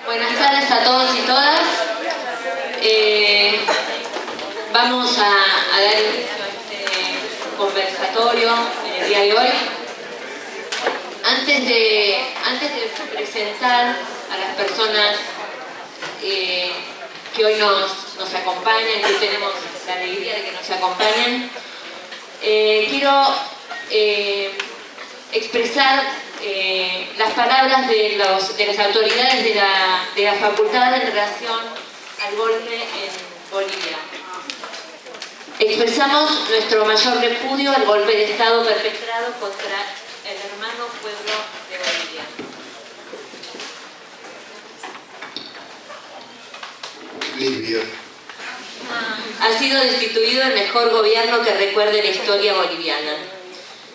Buenas tardes a todos y todas. Eh, vamos a, dar este conversatorio en el día de hoy. Antes de, antes de presentar a las personas eh, que hoy nos, nos acompañan, que tenemos la alegría de que nos acompañen, eh, quiero expresar eh, las palabras de, los, de las autoridades de la, de la facultad en relación al golpe en Bolivia. Expresamos nuestro mayor repudio al golpe de Estado perpetrado contra el hermano pueblo de Bolivia. Libia. Ha sido destituido el mejor gobierno que recuerde la historia boliviana.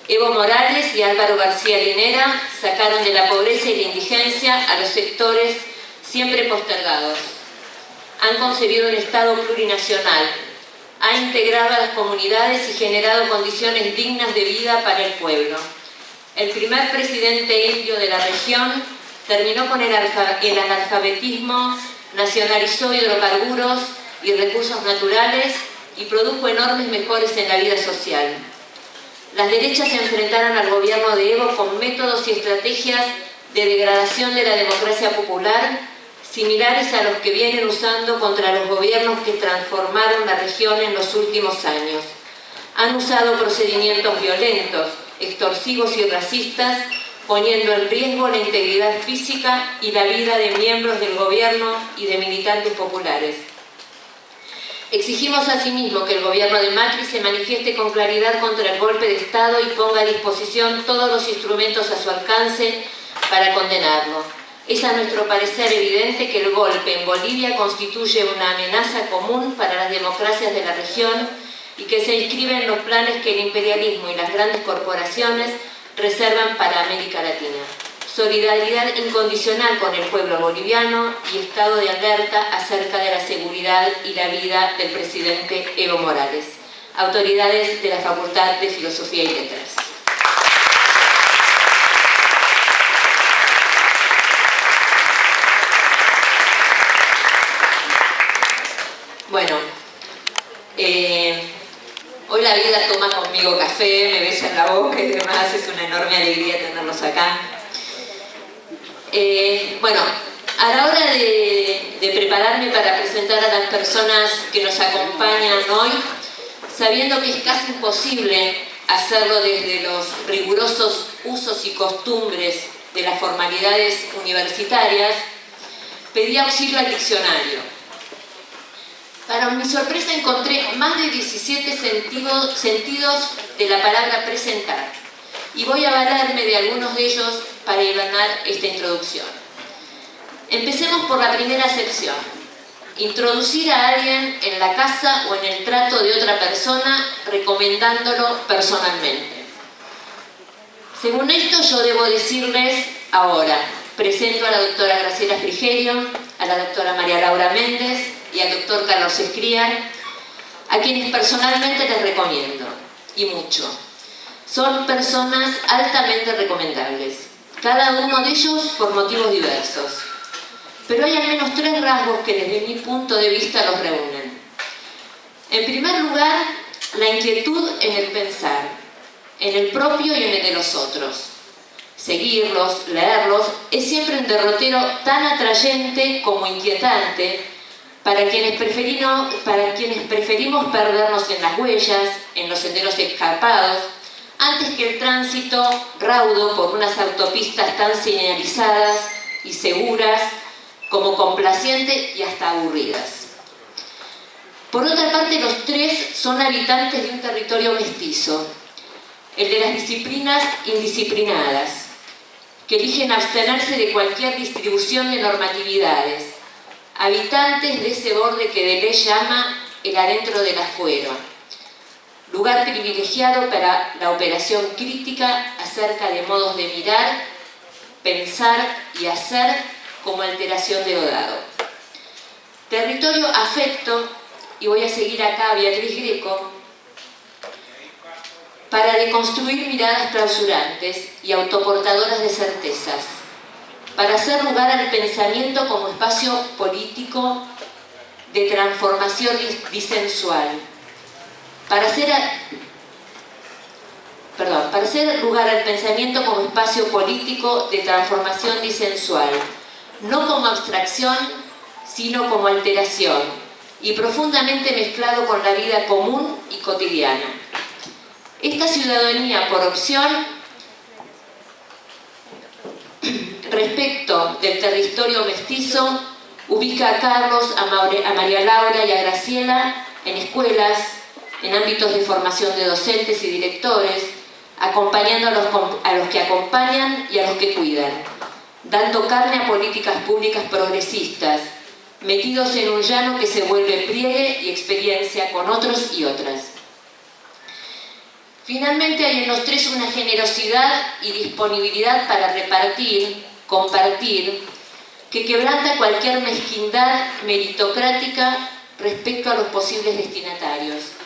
Evo Morales y Álvaro García Linera sacaron de la pobreza y la indigencia a los sectores siempre postergados. Han concebido un Estado plurinacional, ha integrado a las comunidades y generado condiciones dignas de vida para el pueblo. El primer presidente indio de la región terminó con el, el analfabetismo, nacionalizó hidrocarburos y recursos naturales y produjo enormes mejores en la vida social. Las derechas se enfrentaron al gobierno de Evo con métodos y estrategias de degradación de la democracia popular similares a los que vienen usando contra los gobiernos que transformaron la región en los últimos años. Han usado procedimientos violentos, extorsivos y racistas, poniendo en riesgo la integridad física y la vida de miembros del gobierno y de militantes populares. Exigimos asimismo que el gobierno de Macri se manifieste con claridad contra el golpe de Estado y ponga a disposición todos los instrumentos a su alcance para condenarlo. Es a nuestro parecer evidente que el golpe en Bolivia constituye una amenaza común para las democracias de la región y que se inscribe en los planes que el imperialismo y las grandes corporaciones reservan para América Latina solidaridad incondicional con el pueblo boliviano y estado de alerta acerca de la seguridad y la vida del presidente Evo Morales. Autoridades de la Facultad de Filosofía y Letras. Bueno, eh, hoy la vida toma conmigo café, me besa en la boca y demás, es una enorme alegría tenerlos acá. Eh, bueno, a la hora de, prepararme para presentar a las personas que nos acompañan hoy, sabiendo que es casi imposible hacerlo desde los rigurosos usos y costumbres de las formalidades universitarias, pedí auxilio al diccionario. Para mi sorpresa encontré más de 17 sentidos, sentidos de la palabra presentar y voy a valerme de algunos de ellos para ganar esta introducción. Empecemos por la primera sección. Introducir a alguien en la casa o en el trato de otra persona recomendándolo personalmente. Según esto yo debo decirles ahora, presento a la doctora Graciela Frigerio, a la doctora María Laura Méndez y al doctor Carlos Escriar, a quienes personalmente les recomiendo, y mucho. Son personas altamente recomendables, cada uno de ellos por motivos diversos. Pero hay al menos tres rasgos que desde mi punto de vista los reúnen. En primer lugar, la inquietud en el pensar, en el propio y en el de los otros. Seguirlos, leerlos, es siempre un derrotero tan atrayente como inquietante para quienes, para quienes preferimos perdernos en las huellas, en los senderos escarpados, antes que el tránsito raudo por unas autopistas tan señalizadas y seguras como complacientes y hasta aburridas. Por otra parte, los tres son habitantes de un territorio mestizo, el de las disciplinas indisciplinadas, que eligen abstenerse de cualquier distribución de normatividades, habitantes de ese borde que de ley llama el adentro del afuero, lugar privilegiado para la operación crítica acerca de modos de mirar, pensar y hacer como alteración de Odado. Territorio afecto, y voy a seguir acá a Beatriz Greco, para deconstruir miradas clausurantes y autoportadoras de certezas. para hacer lugar al pensamiento como espacio político de transformación disensual, para hacer, perdón, para lugar al pensamiento como espacio político de transformación disensual, no como abstracción, sino como alteración, y profundamente mezclado con la vida común y cotidiana. Esta ciudadanía por opción respecto del territorio mestizo ubica a Carlos, a, María Laura y a Graciela en escuelas, en ámbitos de formación de docentes y directores, acompañando a los, que acompañan y a los que cuidan, dando carne a políticas públicas progresistas, metidos en un llano que se vuelve pliegue y experiencia con otros y otras. Finalmente hay en los tres una generosidad y disponibilidad para repartir, compartir, que quebranta cualquier mezquindad meritocrática respecto a los posibles destinatarios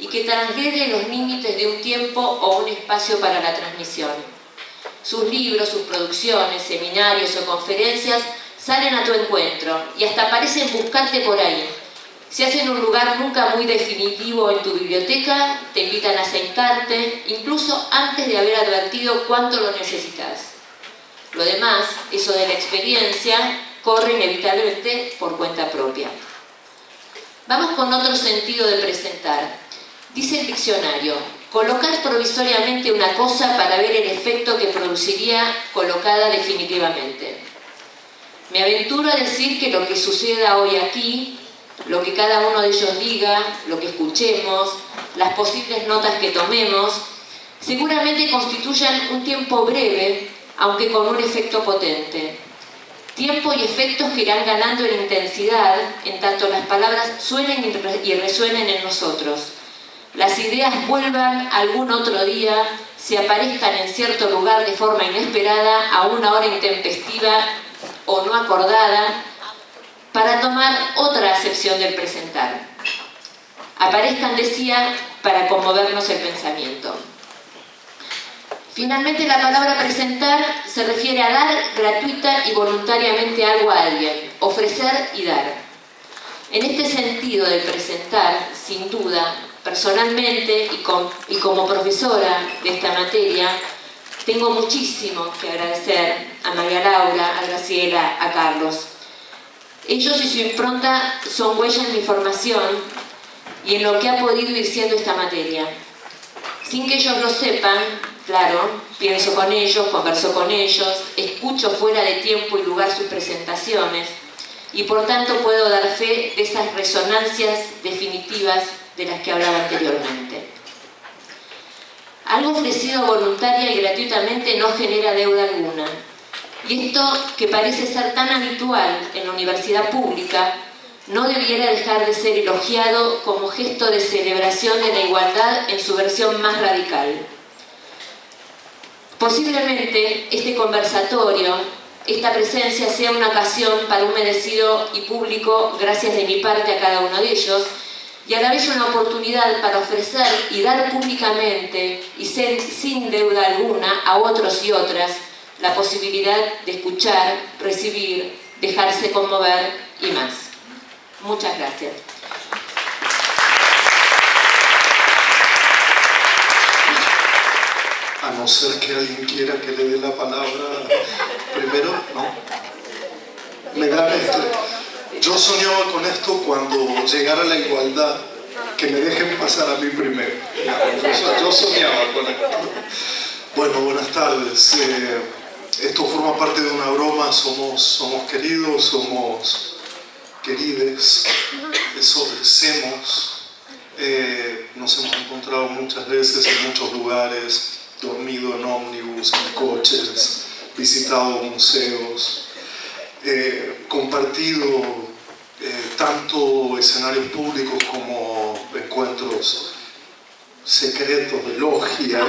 y que transgrede los límites de un tiempo o un espacio para la transmisión. Sus libros, sus producciones, seminarios o conferencias salen a tu encuentro y hasta parecen buscarte por ahí. Se hacen un lugar nunca muy definitivo en tu biblioteca, te invitan a sentarte, incluso antes de haber advertido cuánto lo necesitas. Lo demás, eso de la experiencia, corre inevitablemente por cuenta propia. Vamos con otro sentido de presentar. Dice el diccionario, colocar provisoriamente una cosa para ver el efecto que produciría colocada definitivamente. Me aventuro a decir que lo que suceda hoy aquí, lo que cada uno de ellos diga, lo que escuchemos, las posibles notas que tomemos, seguramente constituyan un tiempo breve aunque con un efecto potente. Tiempo y efectos que irán ganando en intensidad en tanto las palabras suenen y resuenen en nosotros. Las ideas vuelvan algún otro día, se aparezcan en cierto lugar de forma inesperada, a una hora intempestiva o no acordada, para tomar otra acepción del presentar. Aparezcan, decía, para conmovernos el pensamiento. Finalmente, la palabra presentar se refiere a dar gratuita y voluntariamente algo a alguien, ofrecer y dar. En este sentido del presentar, sin duda, personalmente y, como profesora de esta materia, tengo muchísimo que agradecer a María Laura, a Graciela, a Carlos. Ellos y su impronta son huellas en mi formación y en lo que ha podido ir siendo esta materia. Sin que ellos lo sepan, Claro, pienso con ellos, converso con ellos, escucho fuera de tiempo y lugar sus presentaciones y por tanto puedo dar fe de esas resonancias definitivas de las que hablaba anteriormente. Algo ofrecido voluntaria y gratuitamente no genera deuda alguna. Y esto, que parece ser tan habitual en la universidad pública, no debiera dejar de ser elogiado como gesto de celebración de la igualdad en su versión más radical. Posiblemente este conversatorio, esta presencia sea una ocasión para un merecido y público, gracias de mi parte a cada uno de ellos, y a la vez una oportunidad para ofrecer y dar públicamente y sin deuda alguna a otros y otras la posibilidad de escuchar, recibir, dejarse conmover y más. Muchas gracias. a no ser que alguien quiera que le dé la palabra primero, ¿no? Me dan esto. Yo soñaba con esto cuando llegara la igualdad, que me dejen pasar a mí primero. Yo soñaba con esto. Bueno, buenas tardes. Eh, esto forma parte de una broma, somos, somos queridos, somos querides, somos. Eh, nos hemos encontrado muchas veces en muchos lugares, dormido en ómnibus, en coches, visitado museos, eh, compartido eh, tanto escenarios públicos como encuentros secretos de logia,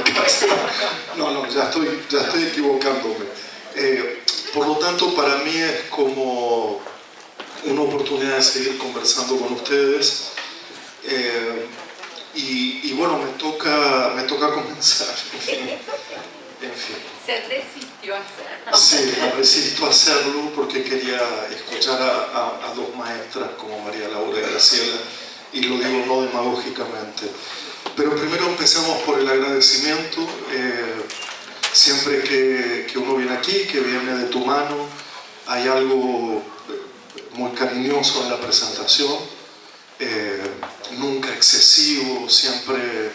No, no, ya estoy, ya estoy equivocándome. Eh, por lo tanto, para mí es como una oportunidad de seguir conversando con ustedes. Y, bueno, me toca, me toca comenzar. Se desistió a hacer. Sí, me resisto a hacerlo porque quería escuchar a, dos maestras como María Laura y Graciela y lo digo no demagógicamente. Pero primero empecemos por el agradecimiento. Eh, siempre que, que, uno viene aquí, que viene de tu mano, hay algo muy cariñoso en la presentación, eh, nunca excesivo, siempre,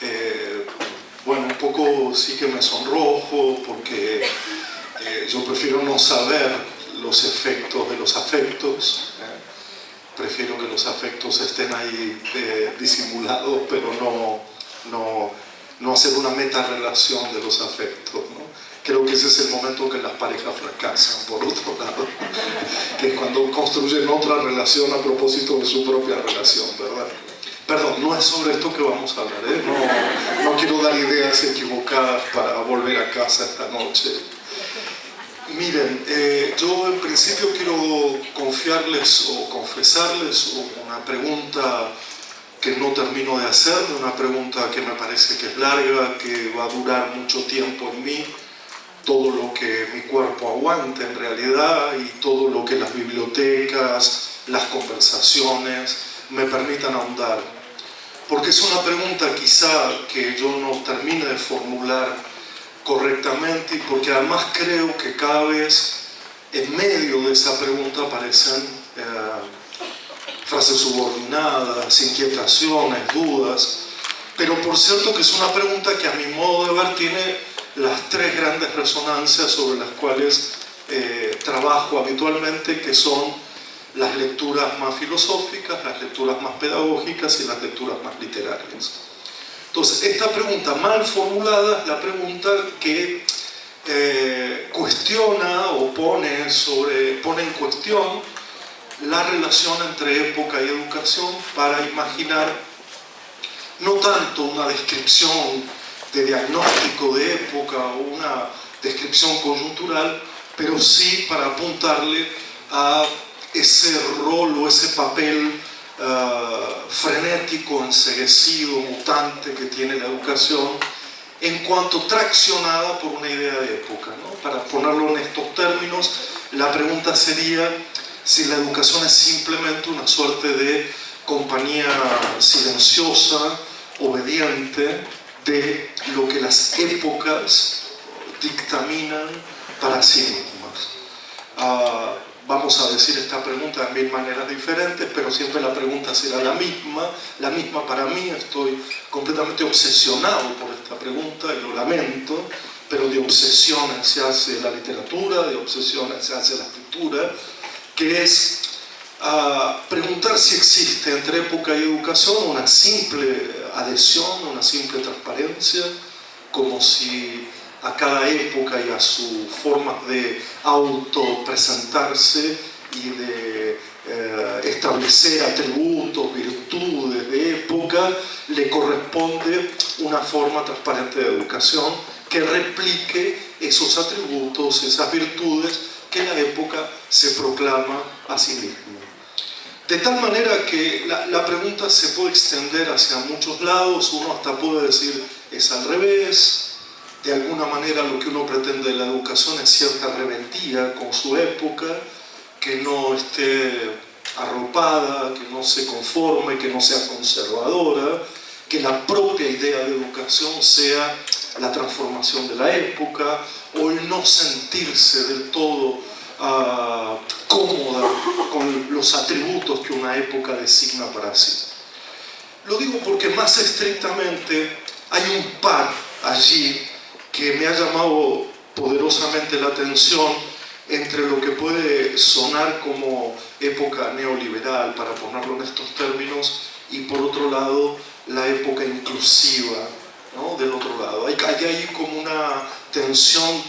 eh, bueno, un poco sí que me sonrojo porque eh, yo prefiero no saber los efectos de los afectos, prefiero que los afectos estén ahí disimulados, pero no, no, no hacer una meta relación de los afectos. Creo que ese es el momento que las parejas fracasan, por otro lado, que es cuando construyen otra relación a propósito de su propia relación, ¿verdad? Perdón, no es sobre esto que vamos a hablar, ¿eh? no, quiero dar ideas equivocadas para volver a casa esta noche. Miren, eh, yo en principio quiero confiarles o confesarles una pregunta que no termino de hacer, una pregunta que me parece que es larga, que va a durar mucho tiempo en mí, todo lo que mi cuerpo aguanta en realidad y todo lo que las bibliotecas, las conversaciones me permitan ahondar. Porque es una pregunta quizá que yo no termine de formular correctamente y porque además creo que cada vez en medio de esa pregunta aparecen eh, frases subordinadas, inquietaciones, dudas, pero por cierto que es una pregunta que a mi modo de ver tiene las tres grandes resonancias sobre las cuales eh, trabajo habitualmente, que son las lecturas más filosóficas, las lecturas más pedagógicas y las lecturas más literarias. Entonces, esta pregunta mal formulada es la pregunta que eh, cuestiona o pone, sobre, pone en cuestión la relación entre época y educación para imaginar no tanto una descripción de diagnóstico de época o una descripción coyuntural, pero sí para apuntarle a ese rol o ese papel uh, frenético, enseguecido, mutante que tiene la educación en cuanto traccionada por una idea de época. Para ponerlo en estos términos, la pregunta sería si la educación es simplemente una suerte de compañía silenciosa, obediente, de lo que las épocas dictaminan para sí mismas. Ah, vamos a decir esta pregunta de mil maneras diferentes, pero siempre la pregunta será la misma, la misma para mí, estoy completamente obsesionado por esta pregunta y lo lamento, pero de obsesiones se hace la literatura, de obsesiones se hace la escritura, que es ah, preguntar si existe entre época y educación una simple adhesión, una simple transparencia, como si a cada época y a su forma de autopresentarse y de eh, establecer atributos, virtudes de época, le corresponde una forma transparente de educación que replique esos atributos, esas virtudes que la época se proclama a sí misma. De tal manera que la, pregunta se puede extender hacia muchos lados, uno hasta puede decir es al revés, de alguna manera lo que uno pretende de la educación es cierta rebeldía con su época, que no esté arropada, que no se conforme, que no sea conservadora, que la propia idea de educación sea la transformación de la época o el no sentirse del todo uh, cómoda con los atributos que una época designa para sí. Lo digo porque más estrictamente hay un par allí que me ha llamado poderosamente la atención entre lo que puede sonar como época neoliberal, para ponerlo en estos términos, y por otro lado la época inclusiva, ¿no? del otro lado. Hay, hay como una tensión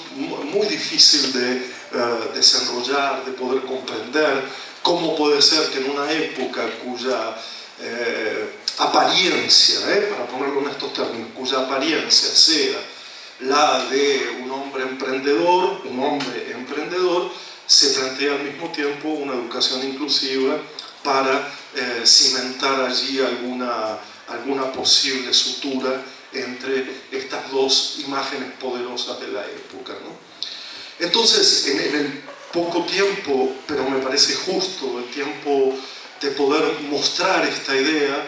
muy difícil de eh, desenrollar, de poder comprender cómo puede ser que en una época cuya eh, apariencia, eh, para ponerlo en estos términos, cuya apariencia sea la de un hombre emprendedor, un hombre emprendedor, se plantea al mismo tiempo una educación inclusiva para cimentar allí alguna, alguna posible sutura entre estas dos imágenes poderosas de la época. ¿no? Entonces, en, el poco tiempo, pero me parece justo el tiempo de poder mostrar esta idea,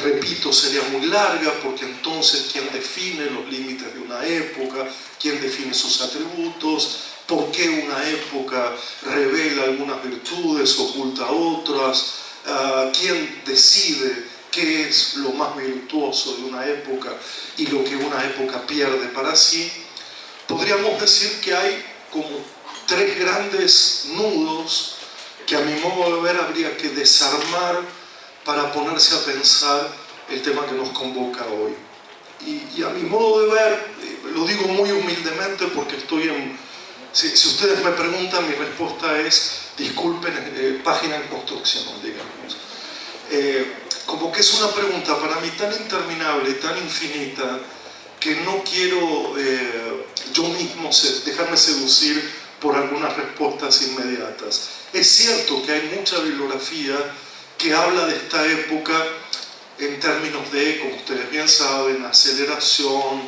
repito sería muy larga porque entonces quién define los límites de una época, quién define sus atributos, por qué una época revela algunas virtudes, oculta otras, ah, quién decide qué es lo más virtuoso de una época y lo que una época pierde para sí, podríamos decir que hay como tres grandes nudos que a mi modo de ver habría que desarmar para ponerse a pensar el tema que nos convoca hoy. Y, a mi modo de ver, lo digo muy humildemente porque estoy en... Si, ustedes me preguntan, mi respuesta es, disculpen, eh, página en construcción, digamos. Eh, como que es una pregunta para mí tan interminable, tan infinita, que no quiero eh, yo mismo dejarme seducir por algunas respuestas inmediatas. Es cierto que hay mucha bibliografía que habla de esta época en términos de, como ustedes bien saben, aceleración,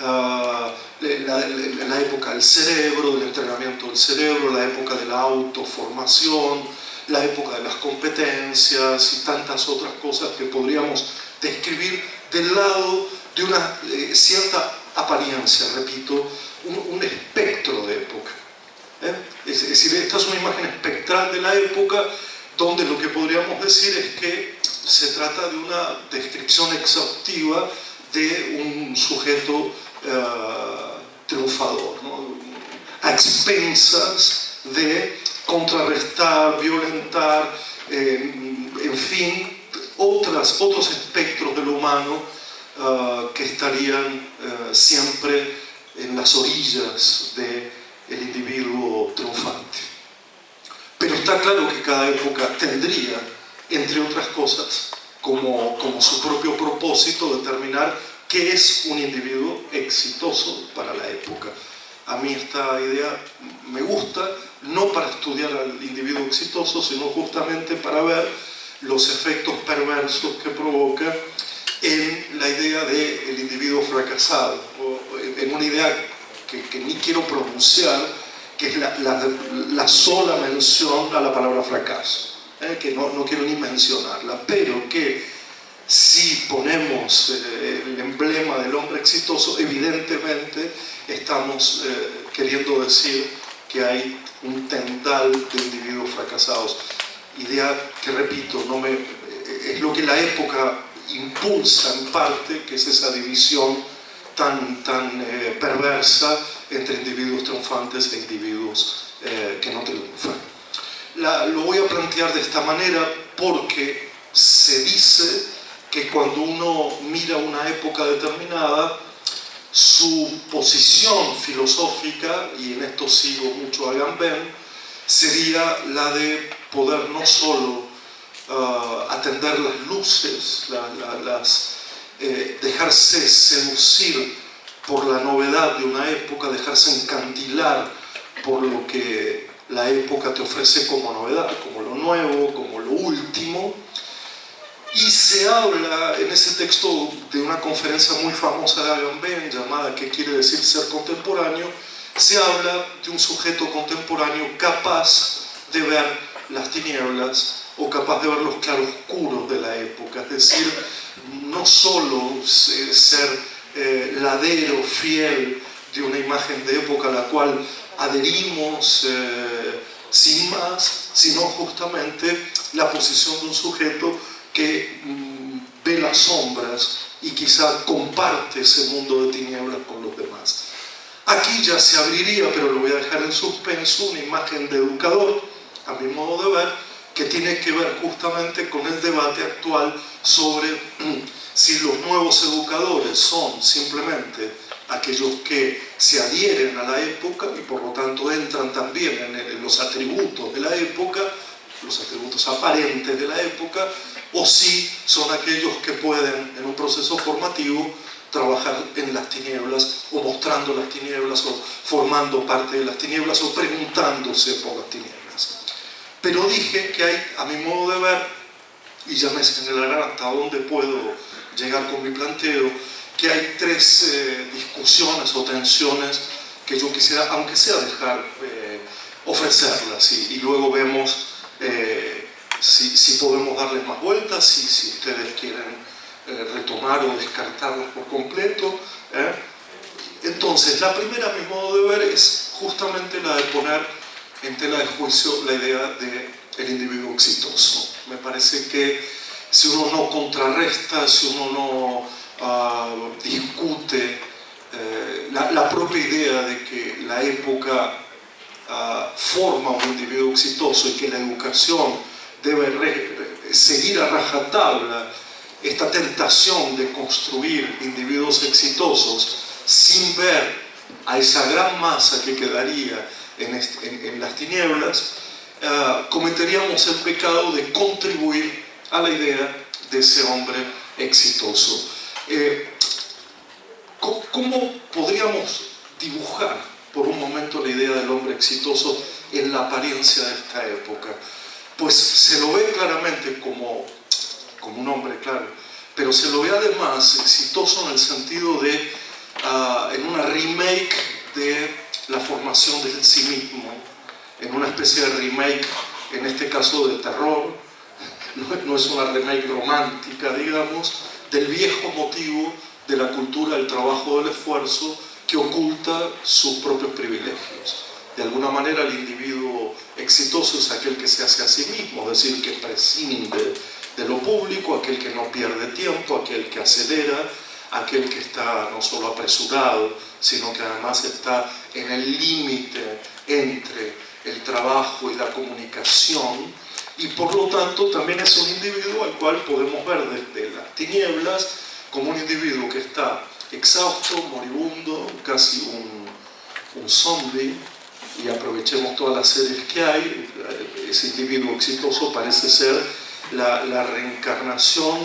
uh, la, la, época del cerebro, del entrenamiento del cerebro, la época de la autoformación, la época de las competencias y tantas otras cosas que podríamos describir del lado de una eh, cierta apariencia, repito, un, espectro de época. ¿eh? Es, decir, esta es una imagen espectral de la época donde lo que podríamos decir es que se trata de una descripción exhaustiva de un sujeto eh, triunfador, a expensas de contrarrestar, violentar, en fin, otras, otros espectros de lo humano uh, que estarían siempre en las orillas del el individuo triunfante. Pero está claro que cada época tendría, entre otras cosas, como, como su propio propósito determinar qué es un individuo exitoso para la época. A mí esta idea me gusta, no para estudiar al individuo exitoso, sino justamente para ver los efectos perversos que provoca en la idea del individuo fracasado, o en una idea que, ni quiero pronunciar, que es la, sola mención a la palabra fracaso, ¿eh? que no, no, quiero ni mencionarla, pero que si ponemos eh, el emblema del hombre exitoso, evidentemente estamos eh, queriendo decir que hay un tendal de individuos fracasados. Idea que, repito, no me, es lo que la época impulsa en parte, que es esa división tan, tan eh, perversa entre individuos triunfantes e individuos eh, que no triunfan. lo voy a plantear de esta manera porque se dice que cuando uno mira una época determinada, su posición filosófica, y en esto sigo mucho a Gambén, sería la de poder no solo uh, atender las luces, las, eh, dejarse seducir por la novedad de una época, dejarse encantilar por lo que la época te ofrece como novedad, como lo nuevo, como lo último, y se habla en ese texto de una conferencia muy famosa de Agamben llamada ¿Qué quiere decir ser contemporáneo? Se habla de un sujeto contemporáneo capaz de ver las tinieblas o capaz de ver los claroscuros de la época, es decir, no solo ser eh, ladero fiel de una imagen de época a la cual adherimos eh, sin más, sino justamente la posición de un sujeto que mm, ve las sombras y quizá comparte ese mundo de tinieblas con los demás. Aquí ya se abriría, pero lo voy a dejar en suspenso, una imagen de educador, a mi modo de ver, que tiene que ver justamente con el debate actual sobre mm, si los nuevos educadores son simplemente aquellos que se adhieren a la época y por lo tanto entran también en los atributos de la época, los atributos aparentes de la época, o si son aquellos que pueden en un proceso formativo trabajar en las tinieblas o mostrando las tinieblas o formando parte de las tinieblas o preguntándose por las tinieblas. Pero dije que hay, a mi modo de ver, y ya me señalarán hasta dónde puedo llegar con mi planteo, que hay tres eh, discusiones o tensiones que yo quisiera, aunque sea dejar, eh, ofrecerlas y, luego vemos eh, si, si, podemos darles más vueltas, si, si ustedes quieren eh, retomar o descartarlas por completo. Entonces, la primera, a mi modo de ver, es justamente la de poner en tela de juicio la idea del el individuo exitoso. Me parece que si uno no contrarresta, si uno no ah, discute eh, la, propia idea de que la época ah, forma un individuo exitoso y que la educación debe seguir a rajatabla esta tentación de construir individuos exitosos sin ver a esa gran masa que quedaría en, las tinieblas, ah, cometeríamos el pecado de contribuir a la idea de ese hombre exitoso. Eh, ¿Cómo podríamos dibujar por un momento la idea del hombre exitoso en la apariencia de esta época? Pues se lo ve claramente como, como un hombre, claro, pero se lo ve además exitoso en el sentido de, ah, en una remake de la formación del sí mismo, en una especie de remake, en este caso de terror, no es una remake romántica, digamos, del viejo motivo de la cultura del trabajo del esfuerzo que oculta sus propios privilegios. De alguna manera el individuo exitoso es aquel que se hace a sí mismo, es decir, que prescinde de lo público, aquel que no pierde tiempo, aquel que acelera, aquel que está no solo apresurado, sino que además está en el límite entre el trabajo y la comunicación, y por lo tanto también es un individuo al cual podemos ver desde las tinieblas como un individuo que está exhausto, moribundo, casi un, un zombie, y aprovechemos todas las series que hay, ese individuo exitoso parece ser la, la reencarnación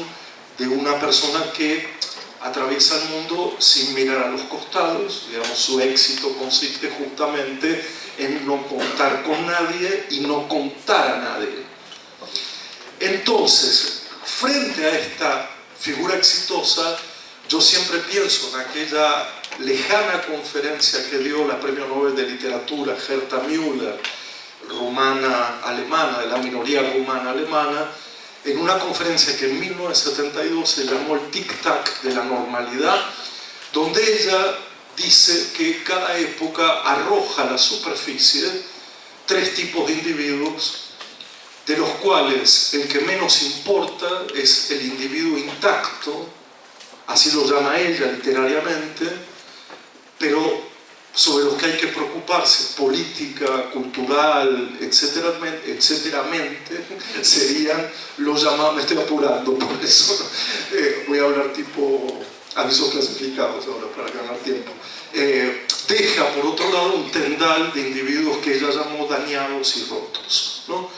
de una persona que atraviesa el mundo sin mirar a los costados, digamos, su éxito consiste justamente en no contar con nadie y no contar a nadie. Entonces, frente a esta figura exitosa, yo siempre pienso en aquella lejana conferencia que dio la Premio Nobel de Literatura Gerta Müller, rumana alemana, de la minoría rumana alemana, en una conferencia que en 1972 se llamó el Tic-Tac de la normalidad, donde ella dice que cada época arroja a la superficie tres tipos de individuos cuales el que menos importa es el individuo intacto, así lo llama ella literariamente, pero sobre los que hay que preocuparse, política, cultural, etcétera, etcétera serían los llamados, me estoy apurando, por eso eh, voy a hablar tipo avisos clasificados ahora para ganar tiempo. Eh, deja por otro lado un tendal de individuos que ella llamó dañados y rotos. ¿no?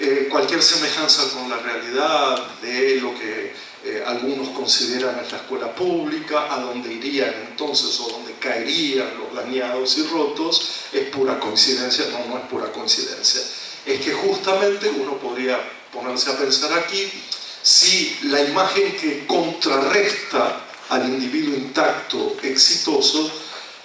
Eh, cualquier semejanza con la realidad de lo que eh, algunos consideran es la escuela pública, a donde irían entonces o donde caerían los dañados y rotos, es pura coincidencia, no, no es pura coincidencia. Es que justamente uno podría ponerse a pensar aquí si la imagen que contrarresta al individuo intacto, exitoso,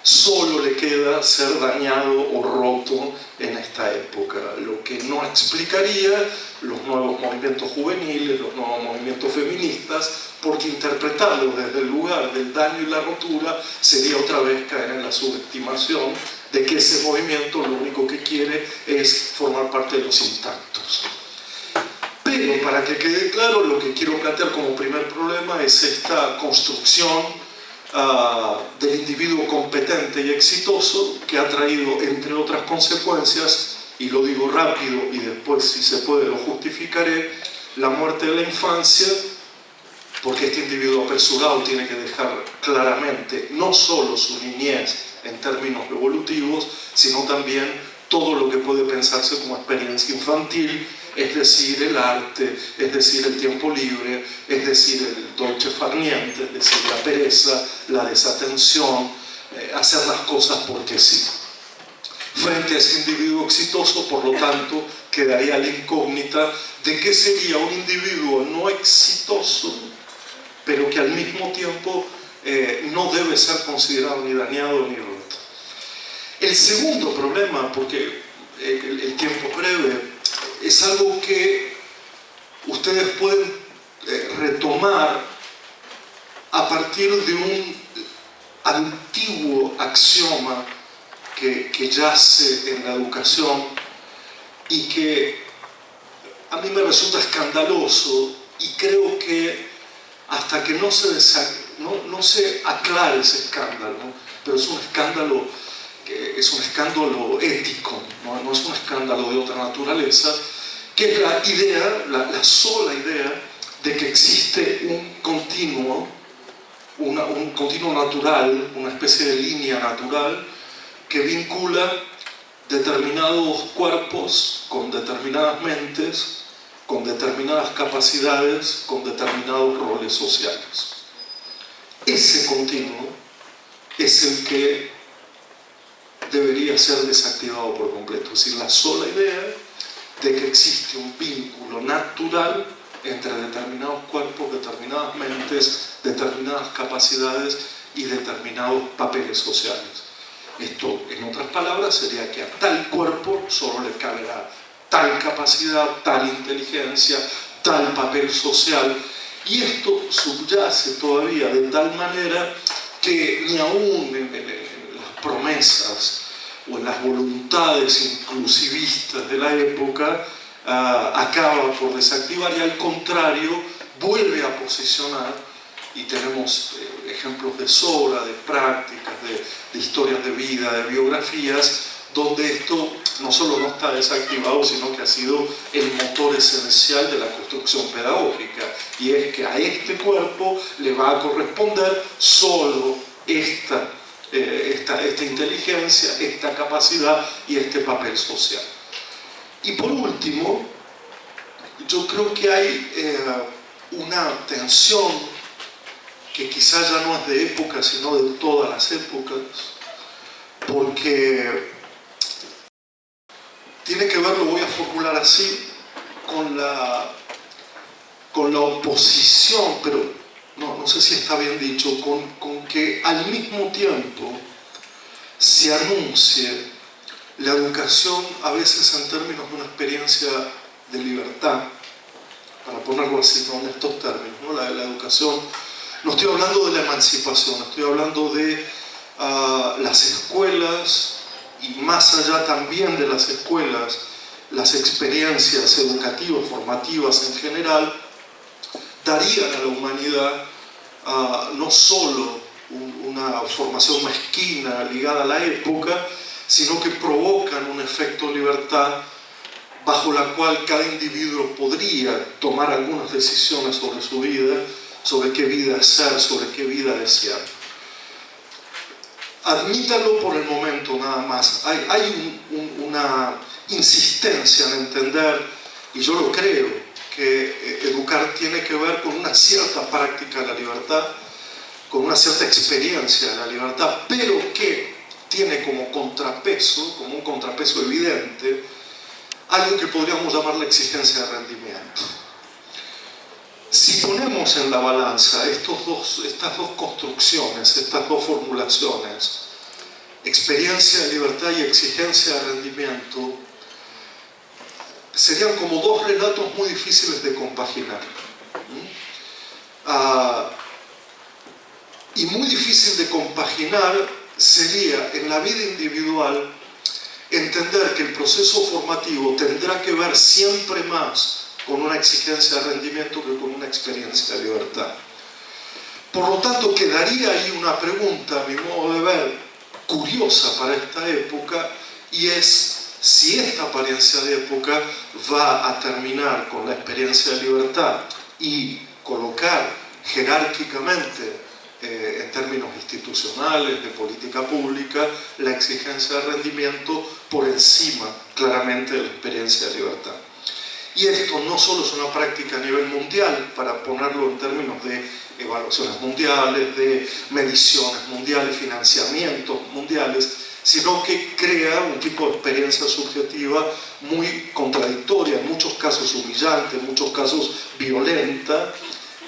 solo le queda ser dañado o roto en esta época, lo que no explicaría los nuevos movimientos juveniles, los nuevos movimientos feministas, porque interpretarlo desde el lugar del daño y la rotura sería otra vez caer en la subestimación de que ese movimiento lo único que quiere es formar parte de los intactos. Pero para que quede claro, lo que quiero plantear como primer problema es esta construcción Ah, del individuo competente y exitoso que ha traído, entre otras consecuencias, y lo digo rápido y después si se puede lo justificaré, la muerte de la infancia, porque este individuo apresurado tiene que dejar claramente no solo su niñez en términos evolutivos, sino también todo lo que puede pensarse como experiencia infantil es decir, el arte, es decir, el tiempo libre, es decir, el dolce farniente, es decir, la pereza, la desatención, eh, hacer las cosas porque sí. Frente a ese individuo exitoso, por lo tanto, quedaría la incógnita de qué sería un individuo no exitoso, pero que al mismo tiempo eh, no debe ser considerado ni dañado ni roto. El segundo problema, porque el, tiempo breve, es algo que ustedes pueden eh, retomar a partir de un antiguo axioma que, que yace en la educación y que a mí me resulta escandaloso y creo que hasta que no se, no, no se aclare ese escándalo, pero es un escándalo que es un escándalo ético, ¿no? es un escándalo de otra naturaleza, que es la idea, la, sola idea de que existe un continuo, un continuo natural, una especie de línea natural que vincula determinados cuerpos con determinadas mentes, con determinadas capacidades, con determinados roles sociales. Ese continuo es el que debería ser desactivado por completo. Es decir, la sola idea de que existe un vínculo natural entre determinados cuerpos, determinadas mentes, determinadas capacidades y determinados papeles sociales. Esto, en otras palabras, sería que a tal cuerpo solo le caberá tal capacidad, tal inteligencia, tal papel social. Y esto subyace todavía de tal manera que ni aún en, las promesas o en las voluntades inclusivistas de la época ah, acaba por desactivar y al contrario vuelve a posicionar y tenemos eh, ejemplos de sobra, de prácticas, de historias de vida, de biografías, donde esto no solo no está desactivado, sino que ha sido el motor esencial de la construcción pedagógica. Y es que a este cuerpo le va a corresponder solo esta, eh, esta, esta inteligencia, esta capacidad y este papel social. Y por último, yo creo que hay eh, una tensión que quizás ya no es de época, sino de todas las épocas, porque tiene que ver, lo voy a formular así, con la, con la oposición, pero no, no sé si está bien dicho, con, con que al mismo tiempo se anuncie la educación a veces en términos de una experiencia de libertad, para ponerlo así, en estos términos, ¿no? la, la educación, no estoy hablando de la emancipación, estoy hablando de uh, las escuelas, y más allá también de las escuelas, las experiencias educativas, formativas en general, darían a la humanidad no solo una formación mezquina ligada a la época, sino que provocan un efecto libertad bajo la cual cada individuo podría tomar algunas decisiones sobre su vida, sobre qué vida ser, sobre qué vida desear admítalo por el momento nada más. Hay, una insistencia en entender, y yo lo creo, que eh, educar tiene que ver con una cierta práctica de la libertad, con una cierta experiencia de la libertad, pero que tiene como contrapeso, como un contrapeso evidente, algo que podríamos llamar la exigencia de rendimiento. Si ponemos en la balanza estos dos, estas dos construcciones, estas dos formulaciones, experiencia de libertad y exigencia de rendimiento, serían como dos relatos muy difíciles de compaginar. Ah, y muy difícil de compaginar sería en la vida individual entender que el proceso formativo tendrá que ver siempre más con una exigencia de rendimiento que con una experiencia de libertad. Por lo tanto, quedaría ahí una pregunta, a mi modo de ver, curiosa para esta época, y es si esta apariencia de época va a terminar con la experiencia de libertad y colocar jerárquicamente eh, en términos institucionales, de política pública, la exigencia de rendimiento por encima claramente de la experiencia de libertad. Y esto no solo es una práctica a nivel mundial, para ponerlo en términos de evaluaciones mundiales, de mediciones mundiales, financiamientos mundiales, sino que crea un tipo de experiencia subjetiva muy contradictoria, en muchos casos humillante, en muchos casos violenta,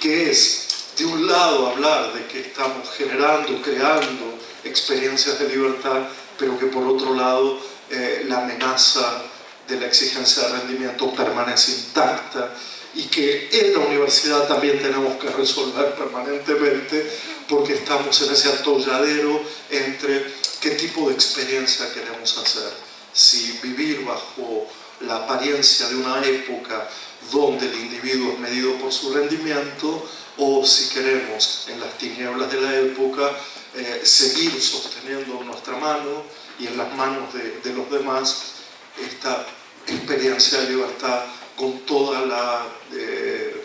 que es, de un lado, hablar de que estamos generando, creando experiencias de libertad pero que por otro lado eh, la amenaza de la exigencia de rendimiento permanece intacta y que en la universidad también tenemos que resolver permanentemente porque estamos en ese atolladero entre qué tipo de experiencia queremos hacer. Si vivir bajo la apariencia de una época donde el individuo es medido por su rendimiento o si queremos en las tinieblas de la época eh, seguir sosteniendo nuestra mano y en las manos de, los demás esta experiencia de libertad con toda la eh,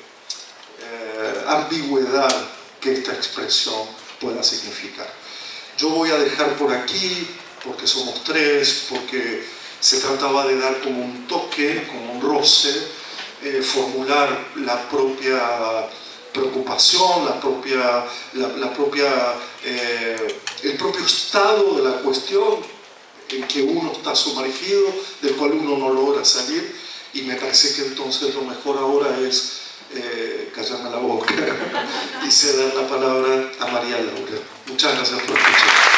eh, ambigüedad que esta expresión pueda significar. Yo voy a dejar por aquí, porque somos tres, porque se trataba de dar como un toque, como un roce, eh, formular la propia preocupación, la propia, la, propia, el propio estado de la cuestión en que uno está sumergido, del cual uno no logra salir, y me parece que entonces lo mejor ahora es eh, callarme la boca y ceder la palabra a María Laura. Muchas gracias por escuchar.